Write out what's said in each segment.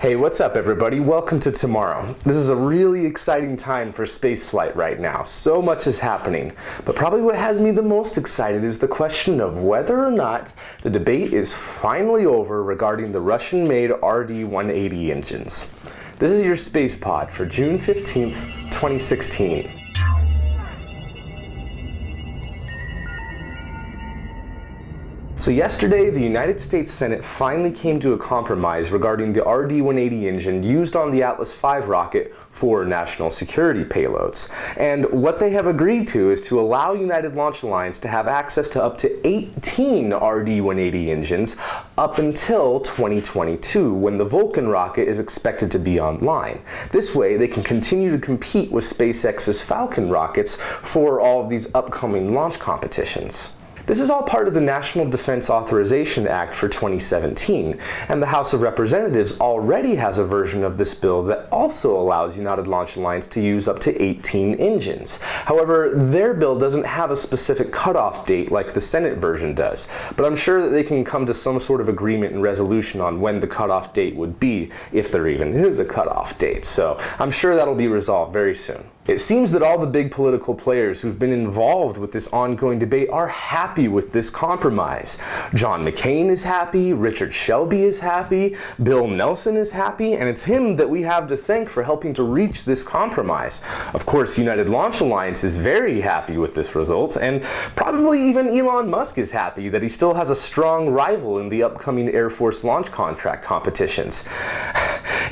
Hey, what's up everybody? Welcome to tomorrow. This is a really exciting time for spaceflight right now. So much is happening. But probably what has me the most excited is the question of whether or not the debate is finally over regarding the Russian-made RD-180 engines. This is your space pod for June 15th, 2016. So yesterday, the United States Senate finally came to a compromise regarding the RD-180 engine used on the Atlas V rocket for national security payloads. And what they have agreed to is to allow United Launch Alliance to have access to up to 18 RD-180 engines up until 2022, when the Vulcan rocket is expected to be online. This way, they can continue to compete with SpaceX's Falcon rockets for all of these upcoming launch competitions. This is all part of the National Defense Authorization Act for 2017, and the House of Representatives already has a version of this bill that also allows United Launch Alliance to use up to 18 engines. However, their bill doesn't have a specific cutoff date like the Senate version does, but I'm sure that they can come to some sort of agreement and resolution on when the cutoff date would be, if there even is a cutoff date. So I'm sure that'll be resolved very soon. It seems that all the big political players who've been involved with this ongoing debate are happy with this compromise. John McCain is happy, Richard Shelby is happy, Bill Nelson is happy, and it's him that we have to thank for helping to reach this compromise. Of course, United Launch Alliance is very happy with this result, and probably even Elon Musk is happy that he still has a strong rival in the upcoming Air Force launch contract competitions.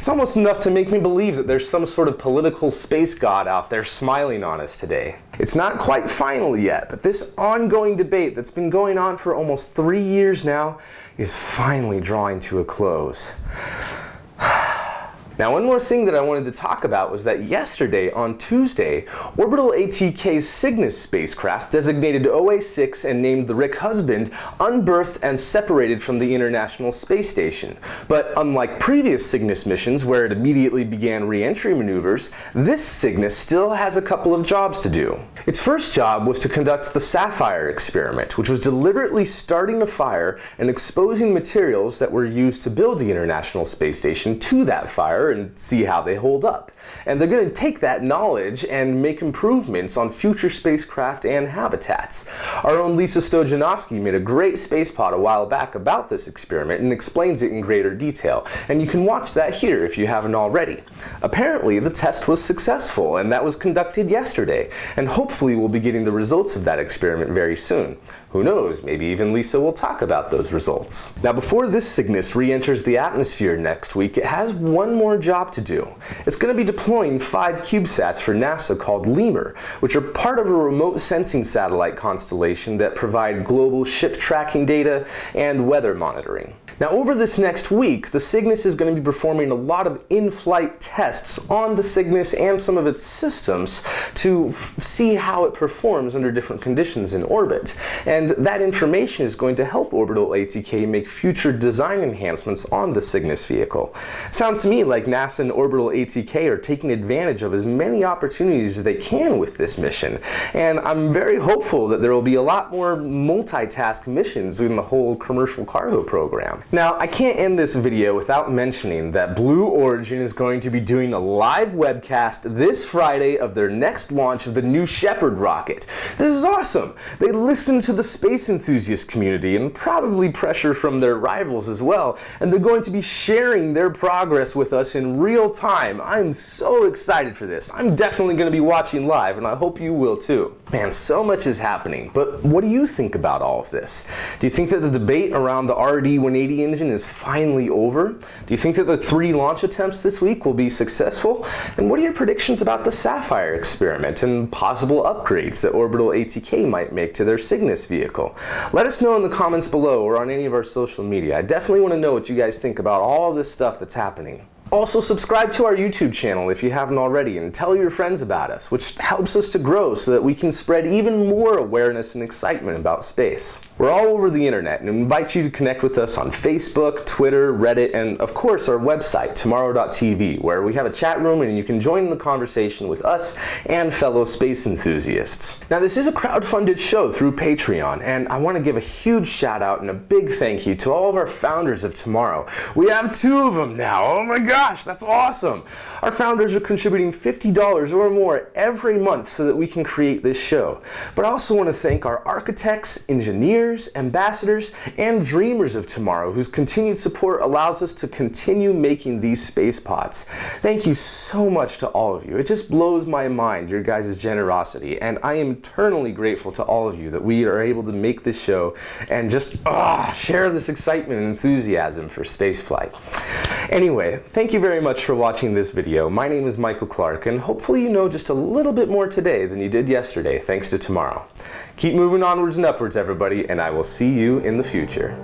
It's almost enough to make me believe that there's some sort of political space god out there smiling on us today. It's not quite final yet, but this ongoing debate that's been going on for almost three years now is finally drawing to a close. Now one more thing that I wanted to talk about was that yesterday, on Tuesday, Orbital ATK's Cygnus spacecraft, designated OA6 and named the Rick Husband, unberthed and separated from the International Space Station. But unlike previous Cygnus missions where it immediately began re-entry maneuvers, this Cygnus still has a couple of jobs to do. Its first job was to conduct the Saffire experiment, which was deliberately starting a fire and exposing materials that were used to build the International Space Station to that fire and see how they hold up. And they're going to take that knowledge and make improvements on future spacecraft and habitats. Our own Lisa Stojanovski made a great space pod a while back about this experiment and explains it in greater detail. And you can watch that here if you haven't already. Apparently, the test was successful and that was conducted yesterday. And hopefully we'll be getting the results of that experiment very soon. Who knows, maybe even Lisa will talk about those results. Now before this Cygnus re-enters the atmosphere next week, it has one more job to do. It's going to be deploying five CubeSats for NASA called LEMUR, which are part of a remote sensing satellite constellation that provide global ship tracking data and weather monitoring. Now over this next week, the Cygnus is going to be performing a lot of in-flight tests on the Cygnus and some of its systems to see how it performs under different conditions in orbit. And that information is going to help Orbital ATK make future design enhancements on the Cygnus vehicle. Sounds to me like NASA and Orbital ATK are taking advantage of as many opportunities as they can with this mission. And I'm very hopeful that there will be a lot more multitask missions in the whole commercial cargo program. Now, I can't end this video without mentioning that Blue Origin is going to be doing a live webcast this Friday of their next launch of the New Shepard rocket. This is awesome! They listen to the space enthusiast community and probably pressure from their rivals as well, and they're going to be sharing their progress with us in real time. I'm so excited for this. I'm definitely going to be watching live, and I hope you will too. Man, so much is happening, but what do you think about all of this? Do you think that the debate around the RD-180 engine is finally over? Do you think that the three launch attempts this week will be successful? And what are your predictions about the Saffire experiment and possible upgrades that Orbital ATK might make to their Cygnus vehicle? Let us know in the comments below or on any of our social media. I definitely want to know what you guys think about all this stuff that's happening. Also subscribe to our YouTube channel if you haven't already and tell your friends about us, which helps us to grow so that we can spread even more awareness and excitement about space. We're all over the internet and invite you to connect with us on Facebook, Twitter, Reddit, and of course our website, tomorrow.tv, where we have a chat room and you can join the conversation with us and fellow space enthusiasts. Now this is a crowd-funded show through Patreon, and I want to give a huge shout out and a big thank you to all of our founders of tomorrow. We have two of them now. Oh my gosh, that's awesome. Our founders are contributing $50 or more every month so that we can create this show. But I also want to thank our architects, engineers, ambassadors, and dreamers of tomorrow whose continued support allows us to continue making these space pods. Thank you so much to all of you. It just blows my mind, your guys' generosity, and I am eternally grateful to all of you that we are able to make this show and just ah, share this excitement and enthusiasm for spaceflight. Anyway, thank you very much for watching this video. My name is Michael Clark, and hopefully you know just a little bit more today than you did yesterday, thanks to tomorrow. Keep moving onwards and upwards, everybody, and I will see you in the future.